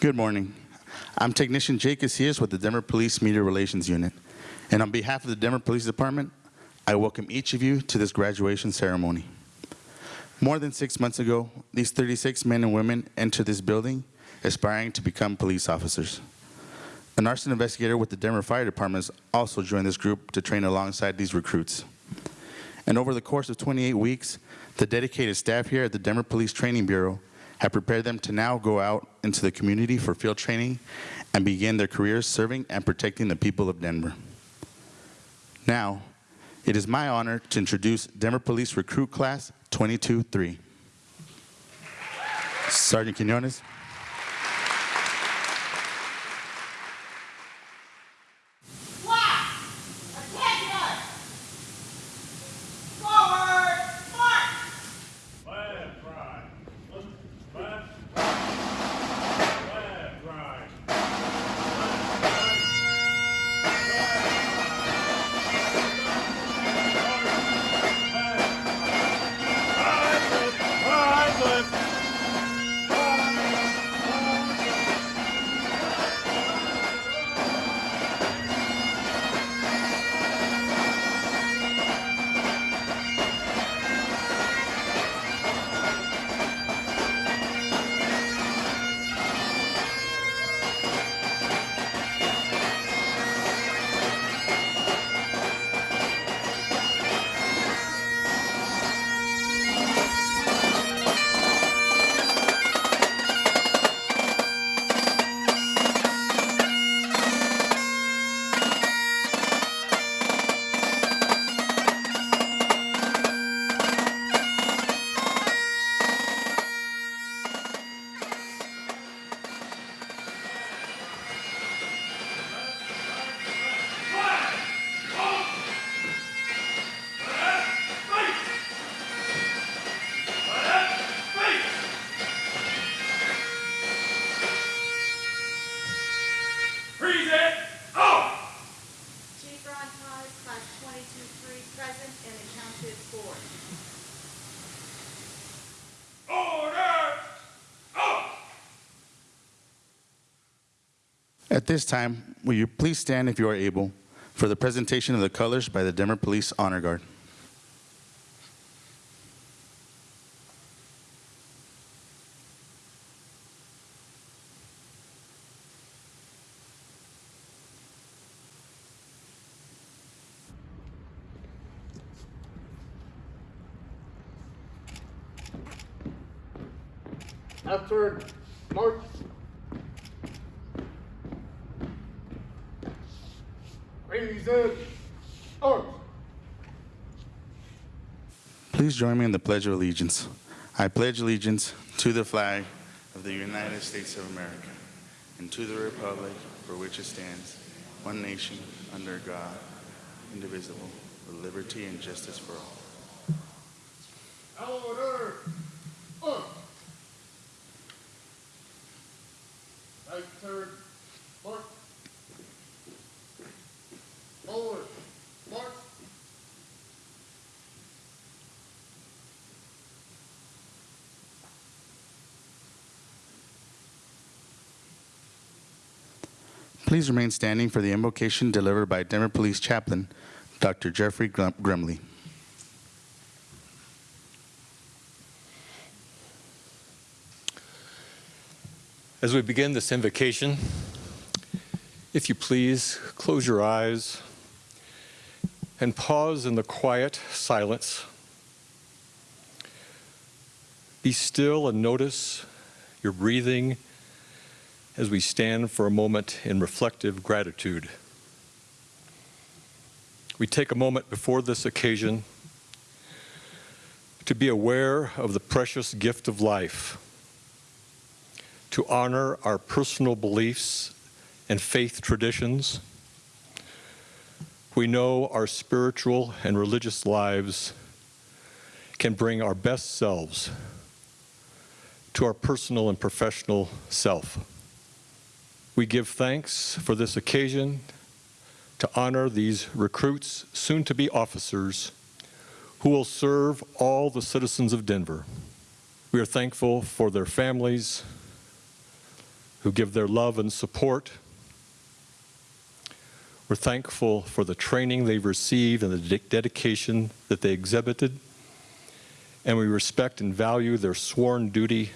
Good morning. I'm Technician Jake Casillas with the Denver Police Media Relations Unit. And on behalf of the Denver Police Department, I welcome each of you to this graduation ceremony. More than six months ago, these 36 men and women entered this building aspiring to become police officers. An arson investigator with the Denver Fire Department has also joined this group to train alongside these recruits. And over the course of 28 weeks, the dedicated staff here at the Denver Police Training Bureau have prepared them to now go out into the community for field training and begin their careers serving and protecting the people of Denver. Now, it is my honor to introduce Denver Police Recruit Class 22-3. Sergeant Quinones. This time, will you please stand if you are able for the presentation of the colors by the Denver Police Honor Guard. After march. It. Oh. Please join me in the Pledge of Allegiance. I pledge allegiance to the flag of the United States of America and to the republic for which it stands, one nation, under God, indivisible, with liberty and justice for all. Order. Arms. Right turn. March. Forward. March. Please remain standing for the invocation delivered by Denver Police Chaplain, Dr. Jeffrey Grumley. As we begin this invocation, if you please, close your eyes and pause in the quiet silence. Be still and notice your breathing as we stand for a moment in reflective gratitude. We take a moment before this occasion to be aware of the precious gift of life to honor our personal beliefs and faith traditions. We know our spiritual and religious lives can bring our best selves to our personal and professional self. We give thanks for this occasion to honor these recruits, soon to be officers, who will serve all the citizens of Denver. We are thankful for their families, who give their love and support. We're thankful for the training they've received and the de- dedication that they exhibited. And we respect and value their sworn duty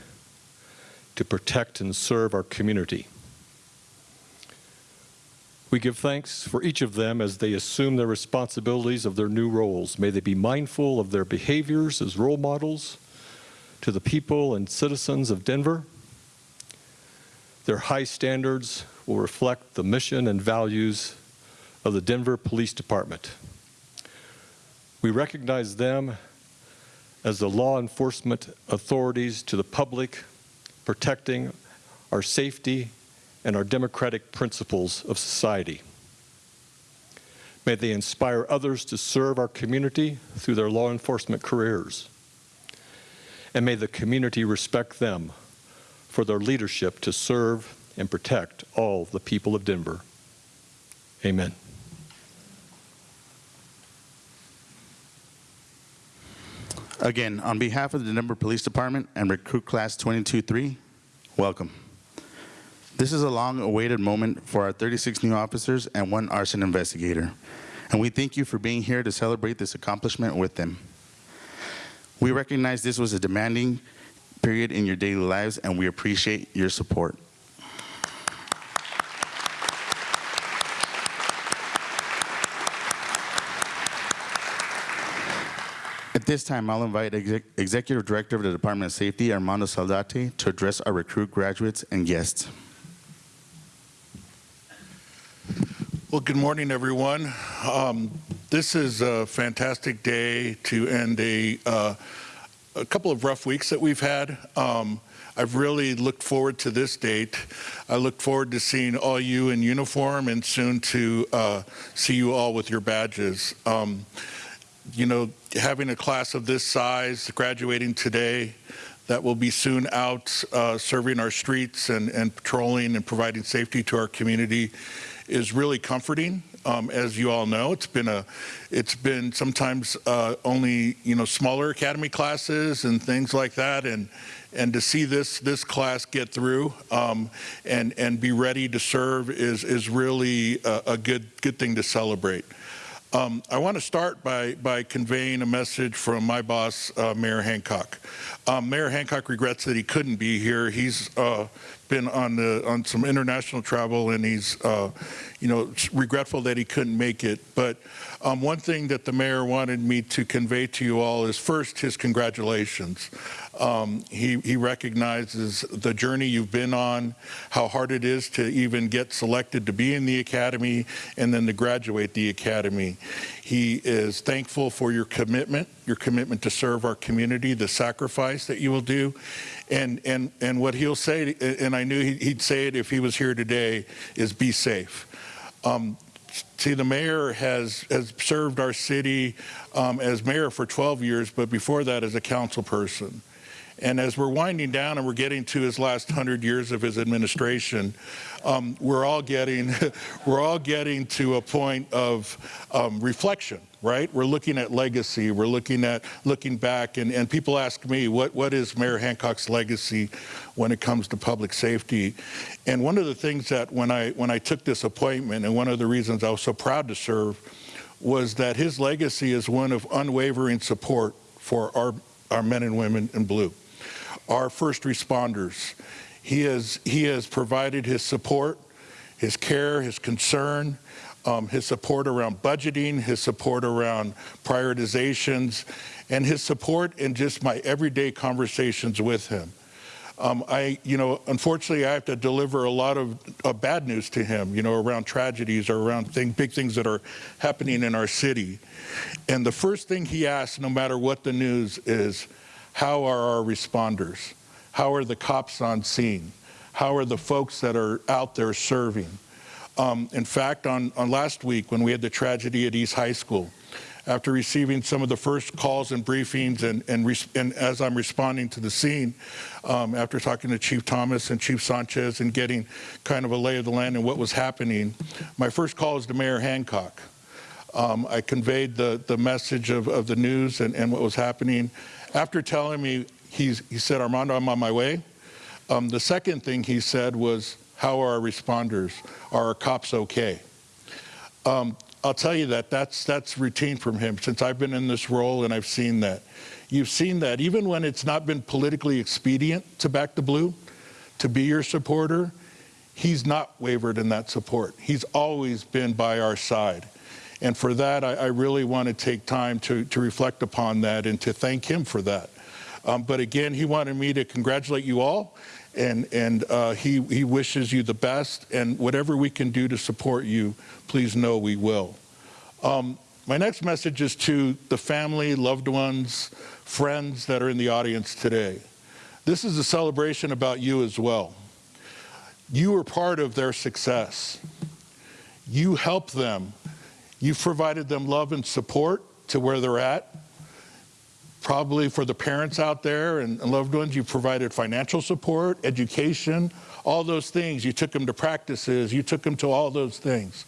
to protect and serve our community. We give thanks for each of them as they assume their responsibilities of their new roles. May they be mindful of their behaviors as role models to the people and citizens of Denver. Their high standards will reflect the mission and values of the Denver Police Department. We recognize them as the law enforcement authorities to the public, protecting our safety and our democratic principles of society. May they inspire others to serve our community through their law enforcement careers. And may the community respect them for their leadership to serve and protect all the people of Denver. Amen. Again, on behalf of the Denver Police Department and Recruit Class 22-3, welcome. This is a long-awaited moment for our 36 new officers and one arson investigator, and we thank you for being here to celebrate this accomplishment with them. We recognize this was a demanding period in your daily lives, and we appreciate your support. At this time, I'll invite Exec- Executive Director of the Department of Safety, Armando Saldate, to address our recruit graduates and guests. Well, good morning, everyone. Um, This is a fantastic day to end a, uh, a couple of rough weeks that we've had. Um, I've really looked forward to this date. I look forward to seeing all you in uniform and soon to uh, see you all with your badges. Um, You know, having a class of this size graduating today that will be soon out uh, serving our streets and, and patrolling and providing safety to our community is really comforting. Um, as you all know, it's been a, it's been sometimes uh, only you know smaller academy classes and things like that, and and to see this this class get through um, and and be ready to serve is is really a, a good good thing to celebrate. Um, I want to start by, by conveying a message from my boss, uh, Mayor Hancock. Um, Mayor Hancock regrets that he couldn't be here. He's uh, been on the on some international travel, and he's uh, you know regretful that he couldn't make it. But um, one thing that the mayor wanted me to convey to you all is first his congratulations. Um, he, he recognizes the journey you've been on, how hard it is to even get selected to be in the academy and then to graduate the academy. He is thankful for your commitment, your commitment to serve our community, the sacrifice that you will do. And, and, and what he'll say, and I knew he'd say it if he was here today, is be safe. Um, see, the mayor has, has served our city um, as mayor for 12 years, but before that as a council person. And as we're winding down and we're getting to his last 100 years of his administration, um, we're all getting we're all getting to a point of um, reflection, right? We're looking at legacy. We're looking at looking back, and, and people ask me, what what is Mayor Hancock's legacy when it comes to public safety? And one of the things that when I when I took this appointment, and one of the reasons I was so proud to serve, was that his legacy is one of unwavering support for our our men and women in blue our first responders. He has, he has provided his support, his care, his concern, um, his support around budgeting, his support around prioritizations, and his support in just my everyday conversations with him. Um, I, you know, unfortunately, I have to deliver a lot of uh, bad news to him, you know, around tragedies or around thing, big things that are happening in our city. And the first thing he asks, no matter what the news is, how are our responders? How are the cops on scene? How are the folks that are out there serving? Um, in fact, on, on last week when we had the tragedy at East High School, after receiving some of the first calls and briefings and, and, and as I'm responding to the scene, um, after talking to Chief Thomas and Chief Sanchez and getting kind of a lay of the land and what was happening, my first call was to Mayor Hancock. Um, I conveyed the, the message of, of the news and, and what was happening. After telling me, he's, he said, Armando, I'm on my way. Um, the second thing he said was, how are our responders? Are our cops okay? Um, I'll tell you that that's, that's routine from him since I've been in this role and I've seen that. You've seen that even when it's not been politically expedient to back the blue, to be your supporter, he's not wavered in that support. He's always been by our side. And for that, I, I really want to take time to, to reflect upon that and to thank him for that. Um, but again, he wanted me to congratulate you all, and, and uh, he, he wishes you the best. And whatever we can do to support you, please know we will. Um, my next message is to the family, loved ones, friends that are in the audience today. This is a celebration about you as well. You were part of their success. You helped them. You've provided them love and support to where they're at. Probably for the parents out there and loved ones, you provided financial support, education, all those things. You took them to practices, you took them to all those things.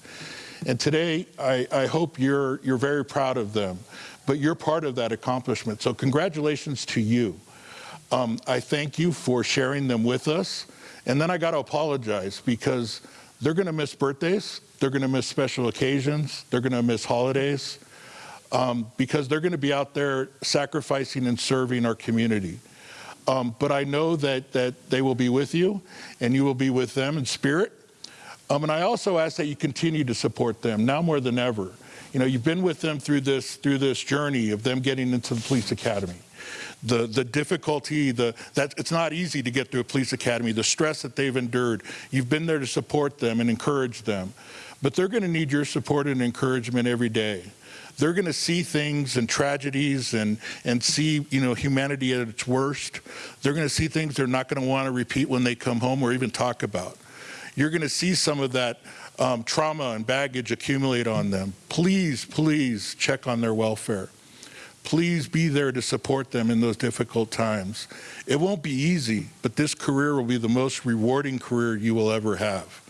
And today, I, I hope you're, you're very proud of them, but you're part of that accomplishment. So congratulations to you. Um, I thank you for sharing them with us. And then I got to apologize because they're going to miss birthdays, they're going to miss special occasions, they're going to miss holidays, um, because they're going to be out there sacrificing and serving our community. Um, but I know that, that they will be with you and you will be with them in spirit. Um, and I also ask that you continue to support them now more than ever. You know, you've been with them through this, through this journey of them getting into the police academy the, the difficulty, the, that it's not easy to get through a police academy, the stress that they've endured. You've been there to support them and encourage them. But they're going to need your support and encouragement every day. They're going to see things and tragedies and, and see, you know, humanity at its worst. They're going to see things they're not going to want to repeat when they come home or even talk about. You're going to see some of that um, trauma and baggage accumulate on them. Please, please check on their welfare please be there to support them in those difficult times. It won't be easy, but this career will be the most rewarding career you will ever have.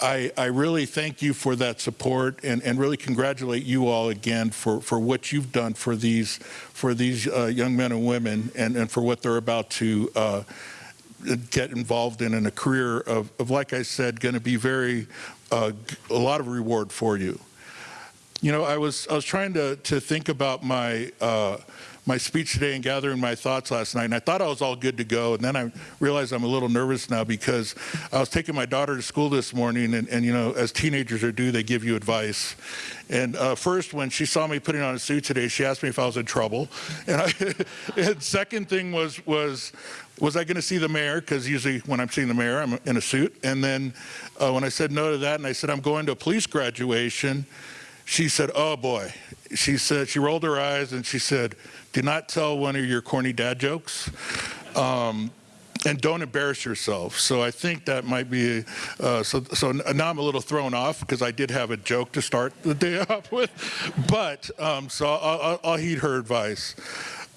I, I really thank you for that support and, and really congratulate you all again for, for what you've done for these, for these uh, young men and women and, and for what they're about to uh, get involved in in a career of, of like I said, going to be very, uh, a lot of reward for you. You know, I was I was trying to to think about my uh, my speech today and gathering my thoughts last night, and I thought I was all good to go, and then I realized I'm a little nervous now because I was taking my daughter to school this morning, and, and you know, as teenagers are do, they give you advice. And uh, first, when she saw me putting on a suit today, she asked me if I was in trouble, and, I, and second thing was was was I going to see the mayor? Because usually when I'm seeing the mayor, I'm in a suit. And then uh, when I said no to that, and I said I'm going to a police graduation she said, oh boy. She said, she rolled her eyes and she said, do not tell one of your corny dad jokes. Um, and don't embarrass yourself. So I think that might be, uh, so, so now I'm a little thrown off because I did have a joke to start the day off with, but um, so I'll, I'll, I'll, heed her advice.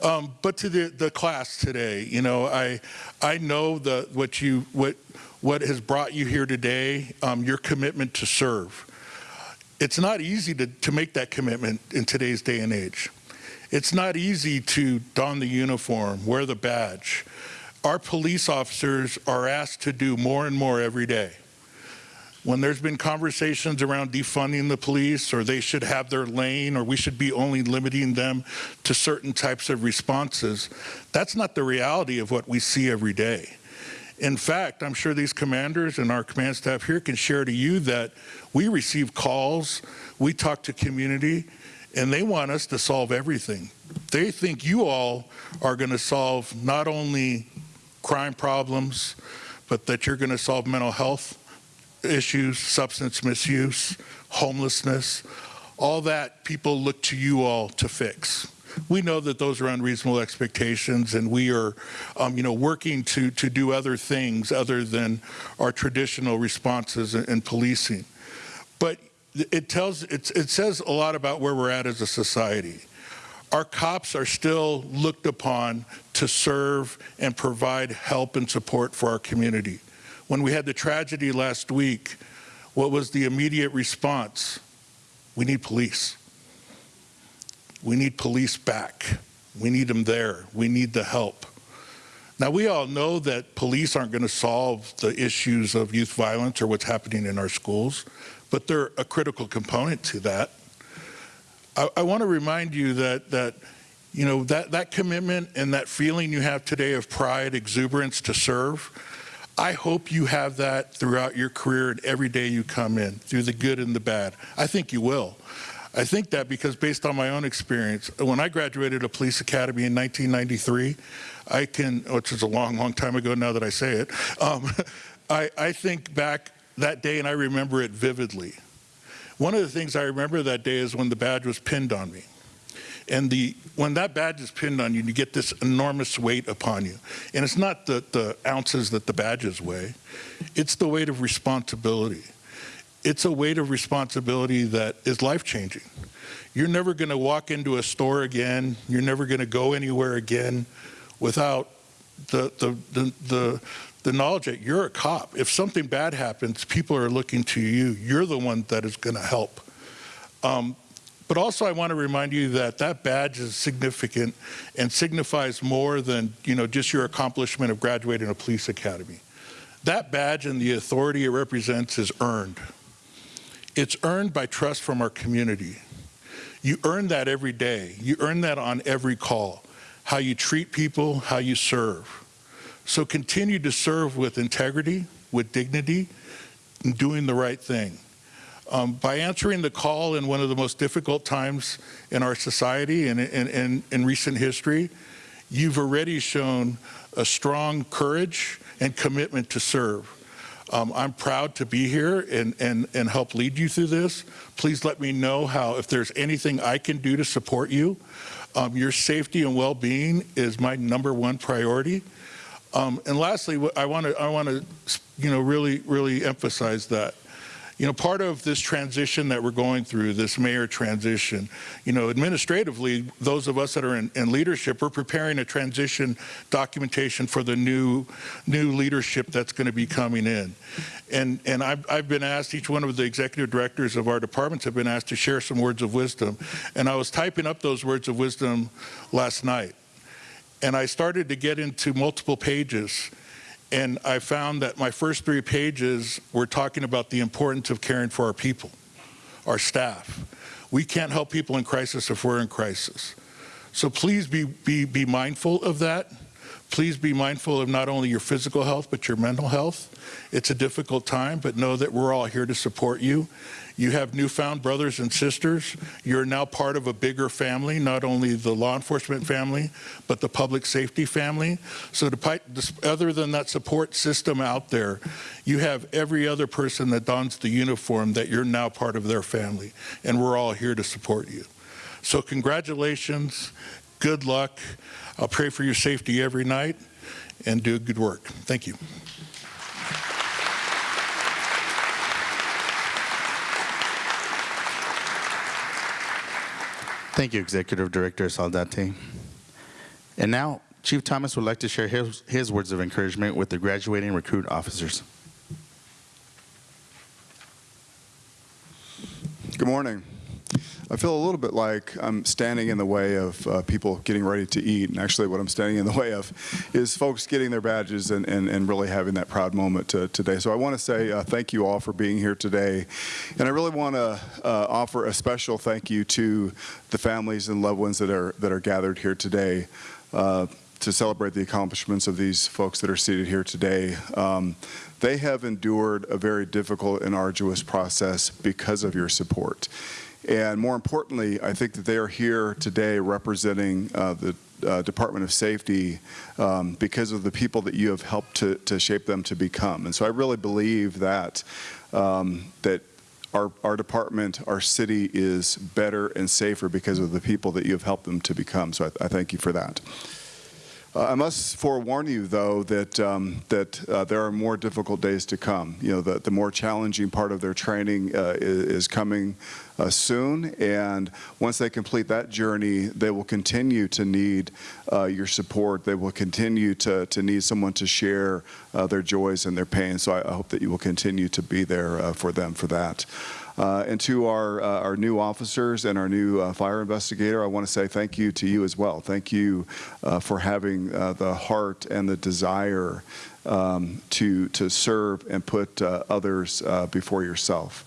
Um, but to the, the class today, you know, I, I know the, what you, what, what has brought you here today, um, your commitment to serve it's not easy to, to make that commitment in today's day and age. It's not easy to don the uniform, wear the badge. Our police officers are asked to do more and more every day. When there's been conversations around defunding the police or they should have their lane or we should be only limiting them to certain types of responses, that's not the reality of what we see every day. In fact, I'm sure these commanders and our command staff here can share to you that we receive calls, we talk to community, and they want us to solve everything. They think you all are going to solve not only crime problems, but that you're going to solve mental health issues, substance misuse, homelessness, all that people look to you all to fix we know that those are unreasonable expectations and we are, um, you know, working to, to do other things other than our traditional responses in, in policing. But it tells, it, it says a lot about where we're at as a society. Our cops are still looked upon to serve and provide help and support for our community. When we had the tragedy last week, what was the immediate response? We need police. We need police back. We need them there. We need the help. Now, we all know that police aren't going to solve the issues of youth violence or what's happening in our schools, but they're a critical component to that. I, I want to remind you that, that you know, that, that commitment and that feeling you have today of pride, exuberance to serve, I hope you have that throughout your career and every day you come in, through the good and the bad. I think you will. I think that because based on my own experience, when I graduated a police academy in 1993, I can, which is a long, long time ago now that I say it, um, I, I think back that day and I remember it vividly. One of the things I remember that day is when the badge was pinned on me. And the, when that badge is pinned on you, you get this enormous weight upon you. And it's not the, the ounces that the badges weigh, it's the weight of responsibility. It's a weight of responsibility that is life changing. You're never going to walk into a store again, you're never going to go anywhere again without the, the, the, the, the knowledge that you're a cop. If something bad happens, people are looking to you. You're the one that is going to help. Um, but also, I want to remind you that that badge is significant and signifies more than you know just your accomplishment of graduating a police academy. That badge and the authority it represents is earned. It's earned by trust from our community. You earn that every day. You earn that on every call. How you treat people, how you serve. So continue to serve with integrity, with dignity, and doing the right thing. Um, by answering the call in one of the most difficult times in our society and in, recent history, you've already shown a strong courage and commitment to serve. Um, I'm proud to be here and, and, and help lead you through this. Please let me know how, if there's anything I can do to support you. Um, your safety and well-being is my number one priority. Um, and lastly, I want to, I want to, you know, really, really emphasize that. You know, part of this transition that we're going through, this mayor transition, you know, administratively, those of us that are in, in leadership, we're preparing a transition documentation for the new, new leadership that's going to be coming in. And, and I've, I've been asked, each one of the executive directors of our departments have been asked to share some words of wisdom. And I was typing up those words of wisdom last night. And I started to get into multiple pages and I found that my first three pages were talking about the importance of caring for our people, our staff. We can't help people in crisis if we're in crisis. So please be, be, be mindful of that. Please be mindful of not only your physical health, but your mental health. It's a difficult time, but know that we're all here to support you. You have newfound brothers and sisters. You're now part of a bigger family, not only the law enforcement family, but the public safety family. So to, other than that support system out there, you have every other person that dons the uniform that you're now part of their family. And we're all here to support you. So congratulations, good luck. I'll pray for your safety every night and do good work. Thank you. Thank you, Executive Director Saldate. And now, Chief Thomas would like to share his, his words of encouragement with the graduating recruit officers. Good morning. I feel a little bit like I'm standing in the way of uh, people getting ready to eat. And actually what I'm standing in the way of is folks getting their badges and, and, and really having that proud moment to, today. So I want to say uh, thank you all for being here today. And I really want to uh, offer a special thank you to the families and loved ones that are, that are gathered here today uh, to celebrate the accomplishments of these folks that are seated here today. Um, they have endured a very difficult and arduous process because of your support. And more importantly, I think that they are here today representing uh, the uh, Department of Safety um, because of the people that you have helped to, to, shape them to become. And so I really believe that um, that our, our department, our city is better and safer because of the people that you have helped them to become. So I, I thank you for that. Uh, I must forewarn you, though, that um, that uh, there are more difficult days to come. You know, the, the more challenging part of their training uh, is, is, coming uh, soon, and once they complete that journey, they will continue to need uh, your support. They will continue to, to need someone to share uh, their joys and their pains. So I, I, hope that you will continue to be there for them for that. Uh, And to our, uh, our new officers and our new uh, fire investigator, I want to say thank you to you as well. Thank you uh, for having uh, the heart and the desire um, to, to serve and put uh, others before yourself.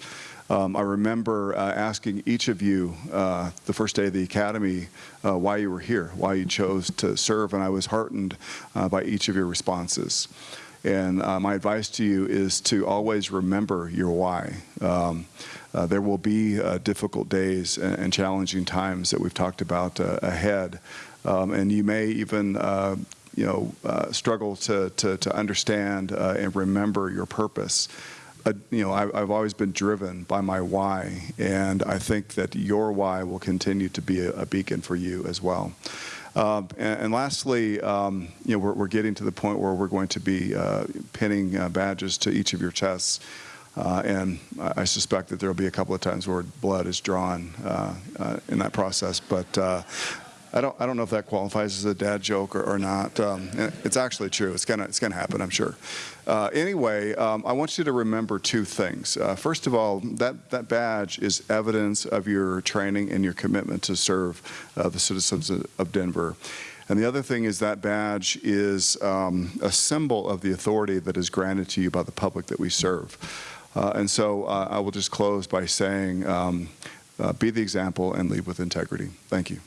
Um, I remember uh, asking each of you uh, the first day of the academy uh, why you were here, why you chose to serve, and I was heartened by each of your responses. And uh, my advice to you is to always remember your why. Um, uh, there will be uh, difficult days and, and challenging times that we've talked about uh, ahead, um, and you may even uh, you know, uh, struggle to, to, to understand and remember your purpose. Uh, you know, I, I've always been driven by my why, and I think that your why will continue to be a, a beacon for you as well. Um, and, and lastly, um, you know, we're, we're getting to the point where we're going to be uh, pinning uh, badges to each of your chests. Uh, and I I suspect that there will be a couple of times where blood is drawn uh, uh, in that process. But uh, I don't, I don't know if that qualifies as a dad joke or, or not. Um, it's actually true. It's gonna, it's gonna happen, I'm sure. Uh, anyway, um, I want you to remember two things. Uh, first of all, that, that badge is evidence of your training and your commitment to serve uh, the citizens of of Denver. And the other thing is that badge is um, a symbol of the authority that is granted to you by the public that we serve. Uh, and so uh, I will just close by saying, um, uh, be the example and lead with integrity. Thank you.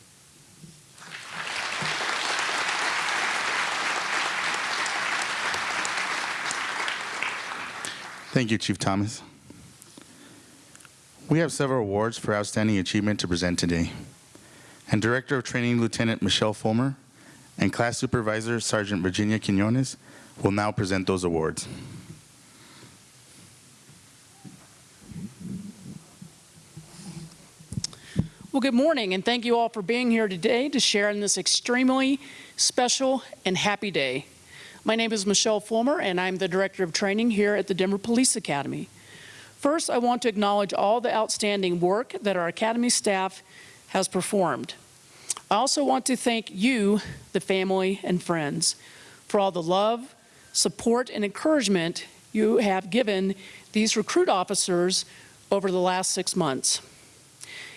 Thank you, Chief Thomas. We have several awards for outstanding achievement to present today. And Director of Training Lieutenant Michelle Fulmer and Class Supervisor Sergeant Virginia Quinones will now present those awards. Well, good morning, and thank you all for being here today to share in this extremely special and happy day. My name is Michelle Fulmer, and I'm the Director of Training here at the Denver Police Academy. First, I want to acknowledge all the outstanding work that our Academy staff has performed. I also want to thank you, the family and friends, for all the love, support, and encouragement you have given these recruit officers over the last six months.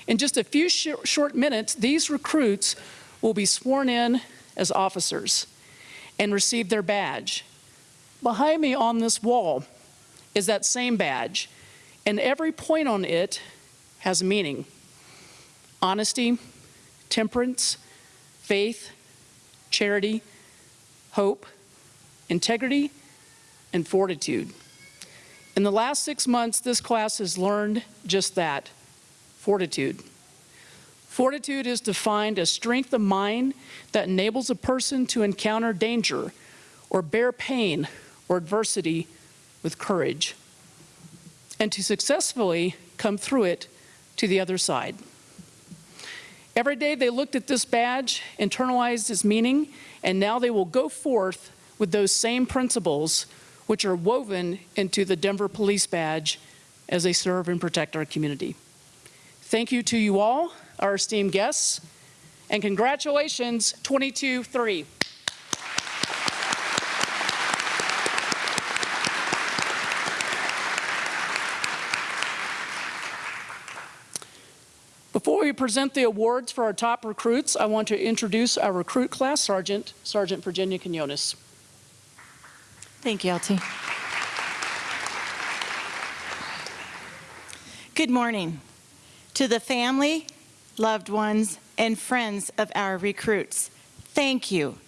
In just a few sh short minutes, these recruits will be sworn in as officers and receive their badge. Behind me on this wall is that same badge, and every point on it has meaning. Honesty, temperance, faith, charity, hope, integrity, and fortitude. In the last six months, this class has learned just that, fortitude. Fortitude is defined as strength of mind that enables a person to encounter danger or bear pain or adversity with courage and to successfully come through it to the other side. Every day they looked at this badge, internalized its meaning, and now they will go forth with those same principles which are woven into the Denver Police Badge as they serve and protect our community. Thank you to you all, our esteemed guests, and congratulations, 22-3. Before we present the awards for our top recruits, I want to introduce our recruit class sergeant, Sergeant Virginia Quinones. Thank you, LT. Good morning. To the family, loved ones, and friends of our recruits, thank you.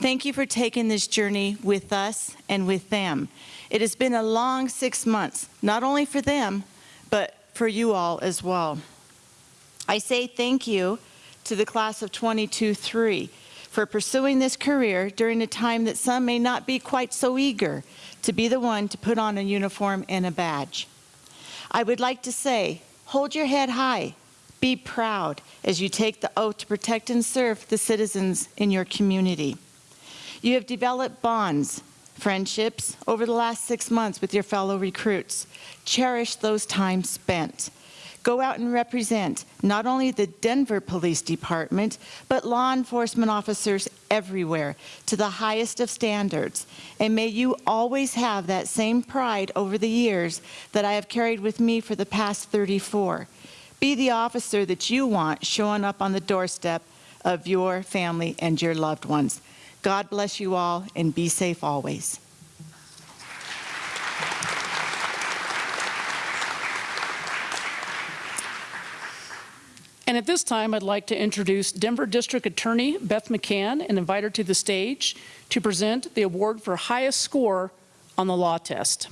Thank you for taking this journey with us and with them. It has been a long six months, not only for them, but for you all as well. I say thank you to the class of 22-3 for pursuing this career during a time that some may not be quite so eager to be the one to put on a uniform and a badge. I would like to say, hold your head high, be proud as you take the oath to protect and serve the citizens in your community. You have developed bonds, friendships over the last six months with your fellow recruits. Cherish those times spent. Go out and represent not only the Denver Police Department, but law enforcement officers everywhere to the highest of standards. And may you always have that same pride over the years that I have carried with me for the past 34. Be the officer that you want showing up on the doorstep of your family and your loved ones. God bless you all and be safe always. And at this time, I'd like to introduce Denver District Attorney Beth McCann and invite her to the stage to present the award for highest score on the law test.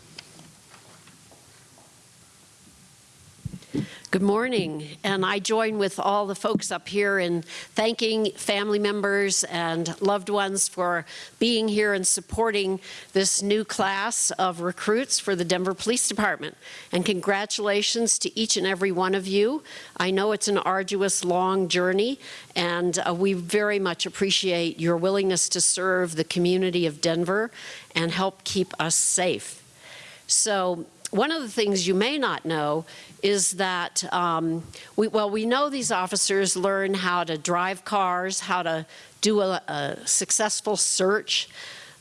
Good morning, and I join with all the folks up here in thanking family members and loved ones for being here and supporting this new class of recruits for the Denver Police Department. And congratulations to each and every one of you. I know it's an arduous, long journey, and uh, we very much appreciate your willingness to serve the community of Denver and help keep us safe. So one of the things you may not know is that, um, we, well, we know these officers learn how to drive cars, how to do a, a successful search,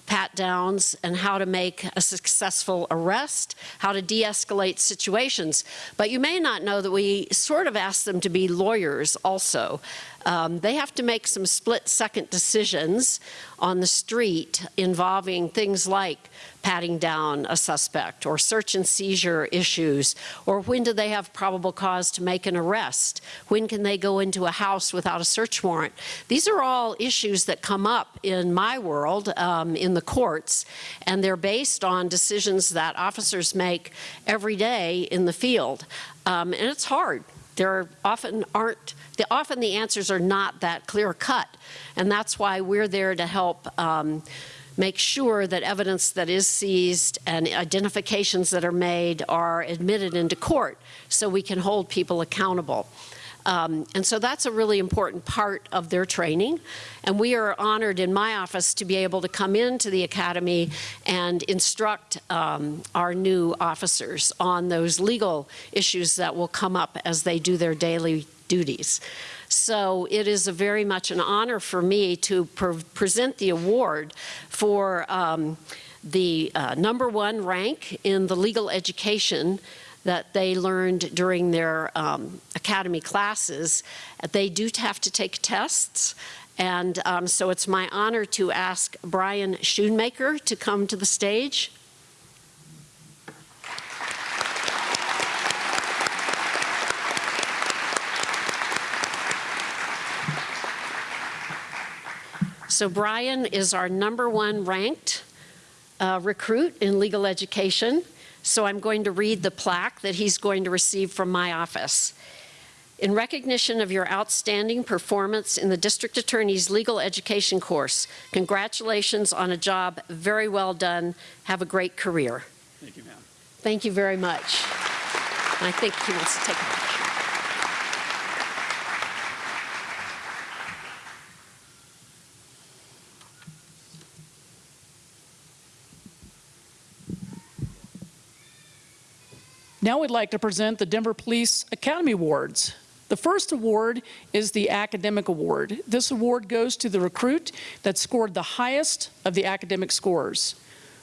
pat downs, and how to make a successful arrest, how to de-escalate situations. But you may not know that we sort of ask them to be lawyers also. Um, they have to make some split-second decisions on the street involving things like patting down a suspect or search and seizure issues or when do they have probable cause to make an arrest? When can they go into a house without a search warrant? These are all issues that come up in my world um, in the courts and they're based on decisions that officers make every day in the field. Um, and it's hard. There often aren't the, often the answers are not that clear cut and that's why we're there to help um, make sure that evidence that is seized and identifications that are made are admitted into court so we can hold people accountable. Um, and so that's a really important part of their training. And we are honored in my office to be able to come into the academy and instruct um, our new officers on those legal issues that will come up as they do their daily duties. So it is a very much an honor for me to pre present the award for um, the uh, number one rank in the legal education that they learned during their um, academy classes. They do have to take tests, and um, so it's my honor to ask Brian Schoonmaker to come to the stage. So Brian is our number one ranked uh, recruit in legal education. So I'm going to read the plaque that he's going to receive from my office. In recognition of your outstanding performance in the District Attorney's Legal Education course, congratulations on a job very well done. Have a great career. Thank you, ma'am. Thank you very much. And I think he wants to take a Now we'd like to present the Denver Police Academy Awards. The first award is the Academic Award. This award goes to the recruit that scored the highest of the academic scores.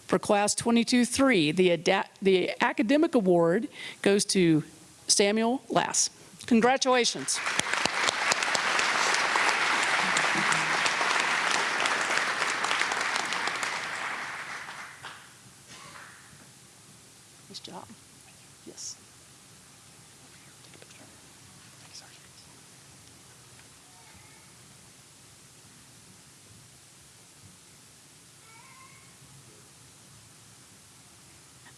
For Class 22-3, the, the Academic Award goes to Samuel Lass. Congratulations.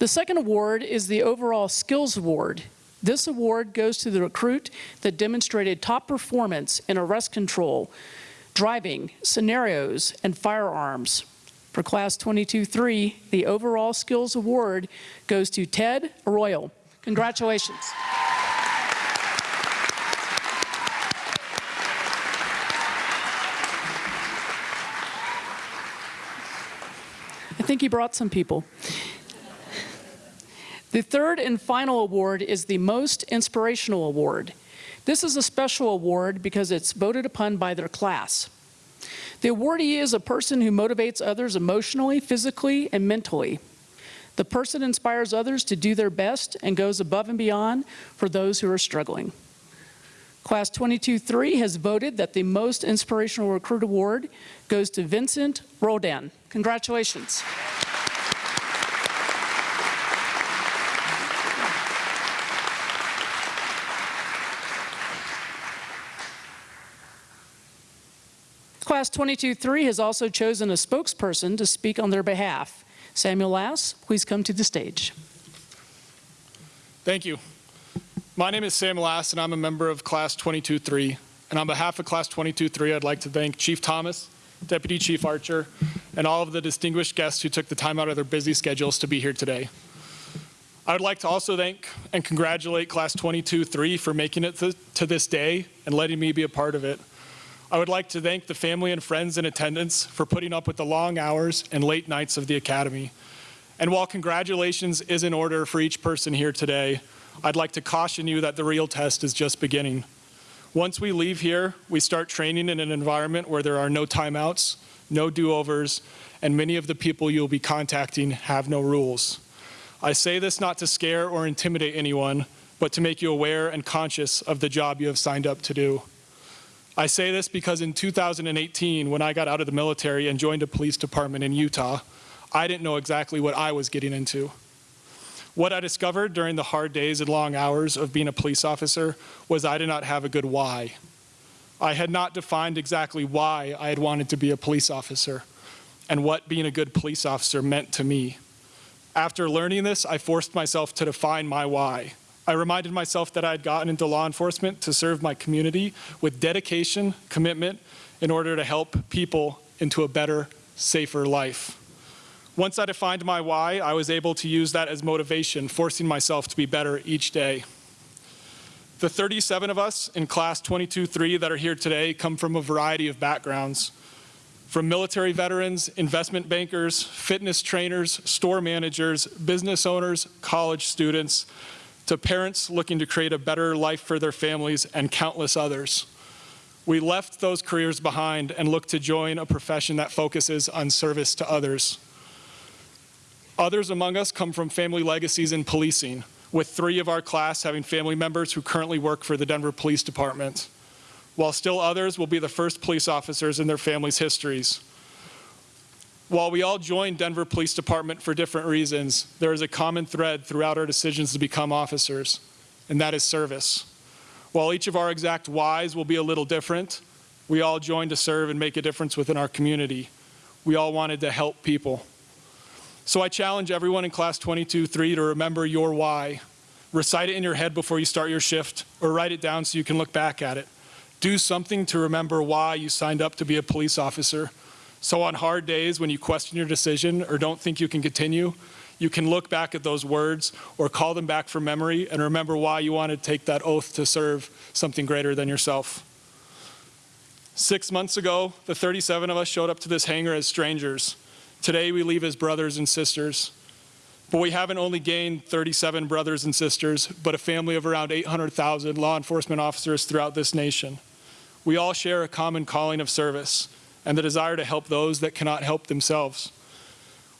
The second award is the Overall Skills Award. This award goes to the recruit that demonstrated top performance in arrest control, driving, scenarios, and firearms. For Class 22-3, the Overall Skills Award goes to Ted Arroyo. Congratulations. I think he brought some people. The third and final award is the Most Inspirational Award. This is a special award because it's voted upon by their class. The awardee is a person who motivates others emotionally, physically, and mentally. The person inspires others to do their best and goes above and beyond for those who are struggling. Class 22-3 has voted that the Most Inspirational Recruit Award goes to Vincent Roldan. Congratulations. Class 22-3 has also chosen a spokesperson to speak on their behalf. Samuel Lass, please come to the stage. Thank you. My name is Sam Lass, and I'm a member of Class 22-3. And on behalf of Class 22-3, I'd like to thank Chief Thomas, Deputy Chief Archer, and all of the distinguished guests who took the time out of their busy schedules to be here today. I would like to also thank and congratulate Class 22-3 for making it to, to this day and letting me be a part of it. I would like to thank the family and friends in attendance for putting up with the long hours and late nights of the Academy. And while congratulations is in order for each person here today, I'd like to caution you that the real test is just beginning. Once we leave here, we start training in an environment where there are no timeouts, no do-overs, and many of the people you'll be contacting have no rules. I say this not to scare or intimidate anyone, but to make you aware and conscious of the job you have signed up to do. I say this because in 2018, when I got out of the military and joined a police department in Utah, I didn't know exactly what I was getting into. What I discovered during the hard days and long hours of being a police officer was I did not have a good why. I had not defined exactly why I had wanted to be a police officer and what being a good police officer meant to me. After learning this, I forced myself to define my why. I reminded myself that I had gotten into law enforcement to serve my community with dedication, commitment, in order to help people into a better, safer life. Once I defined my why, I was able to use that as motivation, forcing myself to be better each day. The 37 of us in class 22-3 that are here today come from a variety of backgrounds. From military veterans, investment bankers, fitness trainers, store managers, business owners, college students, to parents looking to create a better life for their families and countless others. We left those careers behind and looked to join a profession that focuses on service to others. Others among us come from family legacies in policing, with three of our class having family members who currently work for the Denver Police Department, while still others will be the first police officers in their families' histories. While we all joined Denver Police Department for different reasons, there is a common thread throughout our decisions to become officers, and that is service. While each of our exact whys will be a little different, we all joined to serve and make a difference within our community. We all wanted to help people. So I challenge everyone in class 22-3 to remember your why. Recite it in your head before you start your shift, or write it down so you can look back at it. Do something to remember why you signed up to be a police officer. So on hard days when you question your decision or don't think you can continue, you can look back at those words or call them back from memory and remember why you wanted to take that oath to serve something greater than yourself. Six months ago, the 37 of us showed up to this hangar as strangers. Today we leave as brothers and sisters. But we haven't only gained 37 brothers and sisters, but a family of around 800,000 law enforcement officers throughout this nation. We all share a common calling of service and the desire to help those that cannot help themselves.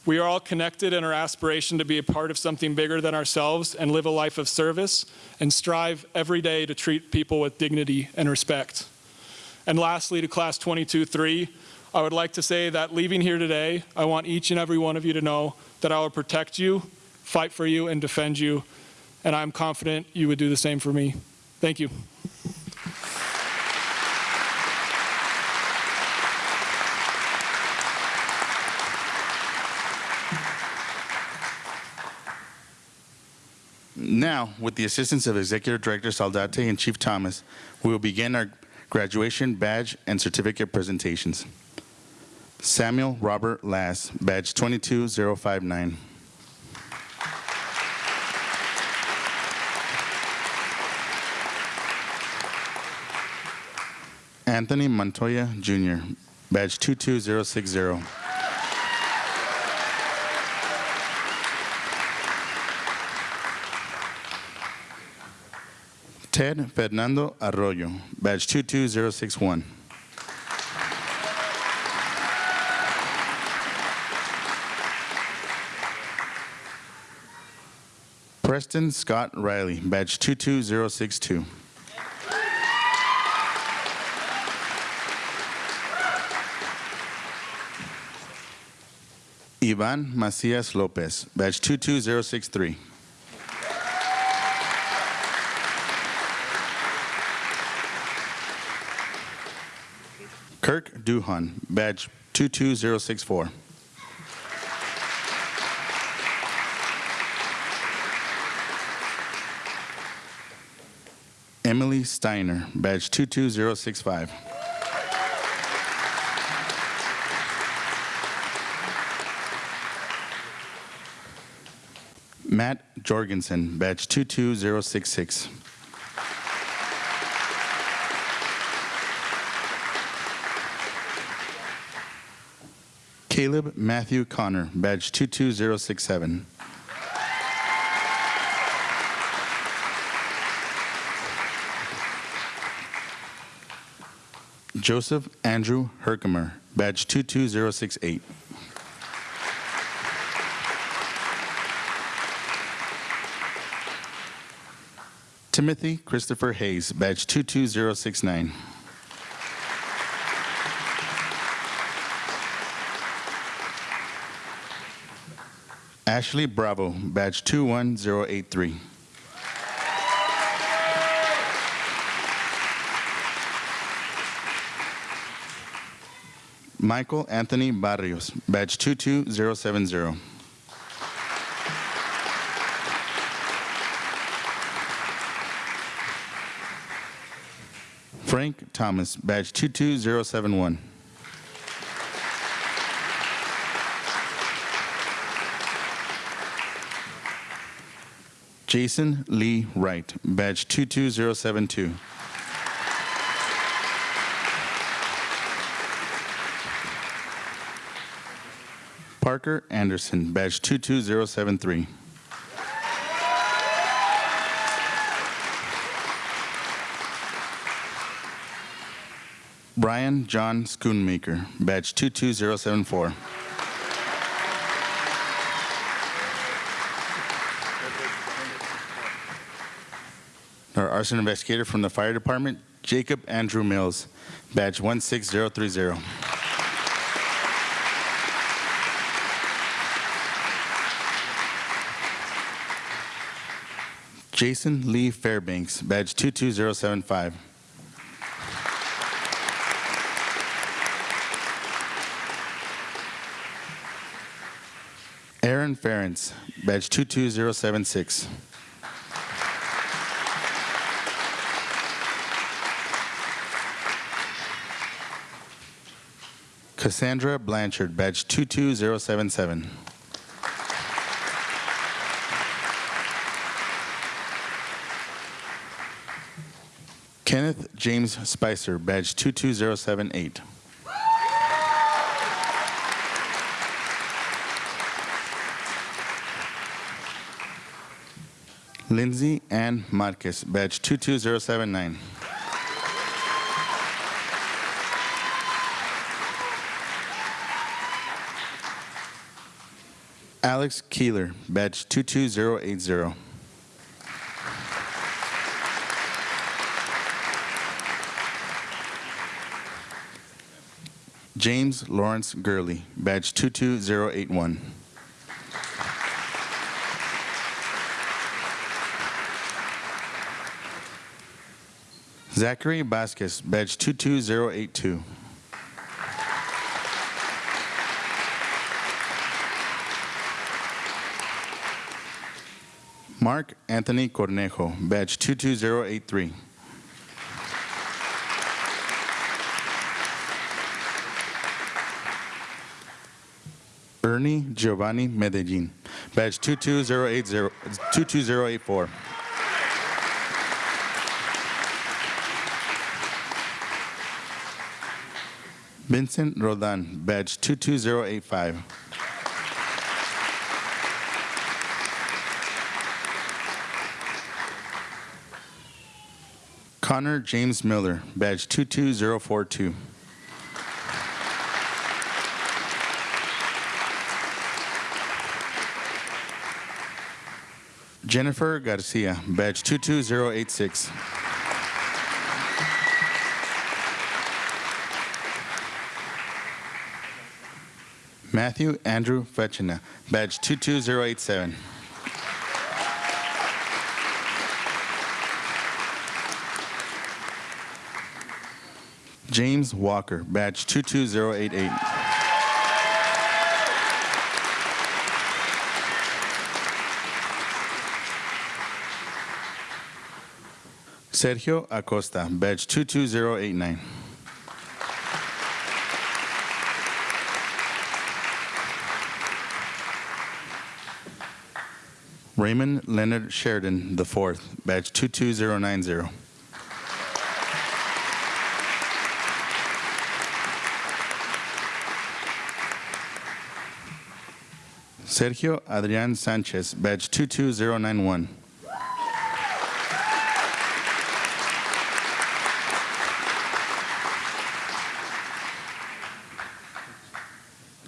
We are all connected in our aspiration to be a part of something bigger than ourselves and live a life of service and strive every day to treat people with dignity and respect. And lastly, to class 22-3, I would like to say that leaving here today, I want each and every one of you to know that I will protect you, fight for you, and defend you. And I'm confident you would do the same for me. Thank you. Now, with the assistance of Executive Director Saldate and Chief Thomas, we will begin our graduation badge and certificate presentations. Samuel Robert Lass, badge 22059. Anthony Montoya Jr., badge 22060. Ted Fernando Arroyo, badge 22061. Preston Scott Riley, badge 22062. Ivan Macias Lopez, badge 22063. Duhan, badge 22064. Emily Steiner, badge 22065. Matt Jorgensen, badge 22066. Caleb Matthew Connor, badge 22067. Joseph Andrew Herkimer, badge 22068. Timothy Christopher Hayes, badge 22069. Ashley Bravo, badge 21083. Michael Anthony Barrios, badge 22070. Frank Thomas, badge 22071. Jason Lee Wright, badge 22072. Parker Anderson, badge 22073. Brian John Schoonmaker, badge 22074. Arson investigator from the fire department, Jacob Andrew Mills, badge 16030. Jason Lee Fairbanks, badge 22075. Aaron Ferentz, badge 22076. Cassandra Blanchard, badge 22077. Kenneth James Spicer, badge 22078. Lindsay Ann Marquez, badge 22079. Alex Keeler, badge 22080. James Lawrence Gurley, badge 22081. Zachary Vasquez, badge 22082. Mark Anthony Cornejo, badge 22083. Ernie Giovanni Medellin, badge 22080 22084. Vincent Rodan, badge 22085. Connor James Miller, badge 22042. Jennifer Garcia, badge 22086. Matthew Andrew Fetchina, badge 22087. James Walker, badge 22088. Sergio Acosta, badge 22089. Raymond Leonard Sheridan IV, badge 22090. Sergio Adrian Sanchez, badge 22091.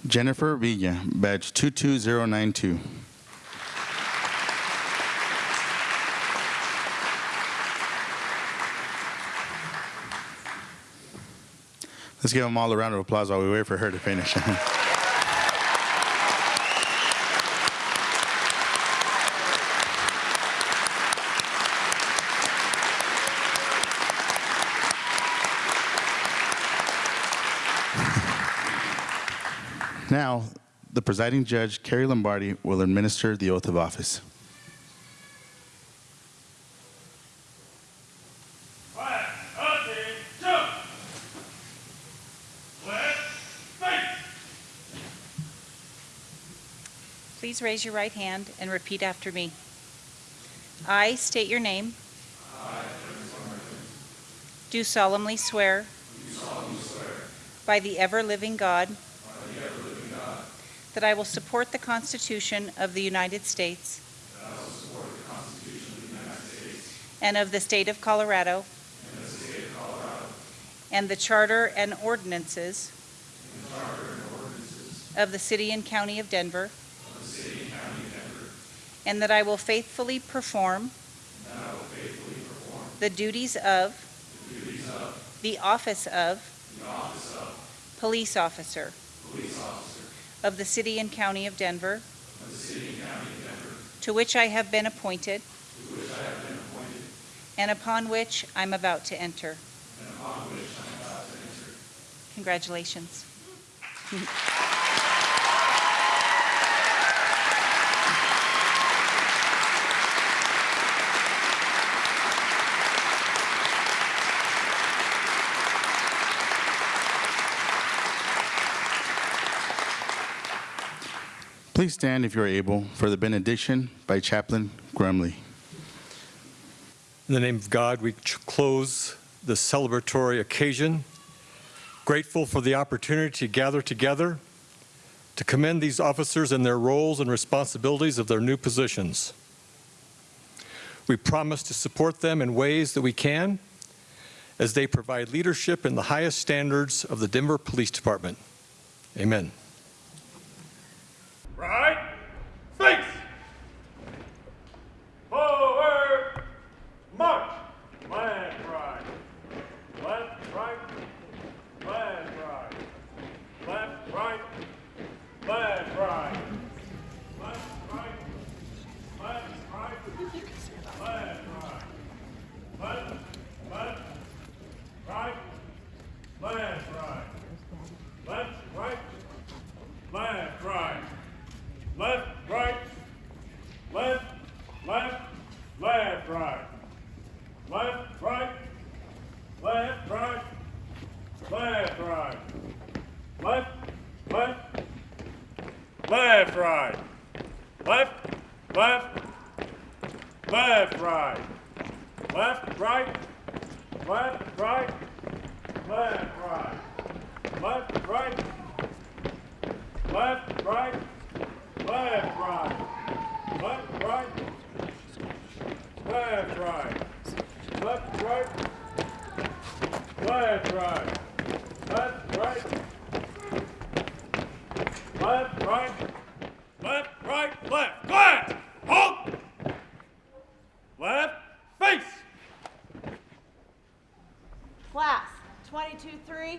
Jennifer Villa, badge 22092. Let's give them all a round of applause while we wait for her to finish. now, the presiding judge, Carrie Lombardi, will administer the oath of office. Flag, attention! Flag, face! Please raise your right hand and repeat after me. I state your name. I do solemnly swear. By the ever-living God. That I will support the Constitution of the United States. And of the state of Colorado. And the charter and ordinances. Of the city and county of Denver. And that I will faithfully perform. The duties of. The office of. Police officer. Of the city and county of Denver. To which I have been appointed. And upon which I'm about to enter. Congratulations. Please stand if you are able for the benediction by Chaplain Grumley. In the name of God, we close the celebratory occasion, grateful for the opportunity to gather together to commend these officers and their roles and responsibilities of their new positions. We promise to support them in ways that we can as they provide leadership in the highest standards of the Denver Police Department. Amen. 2023 is dismissed.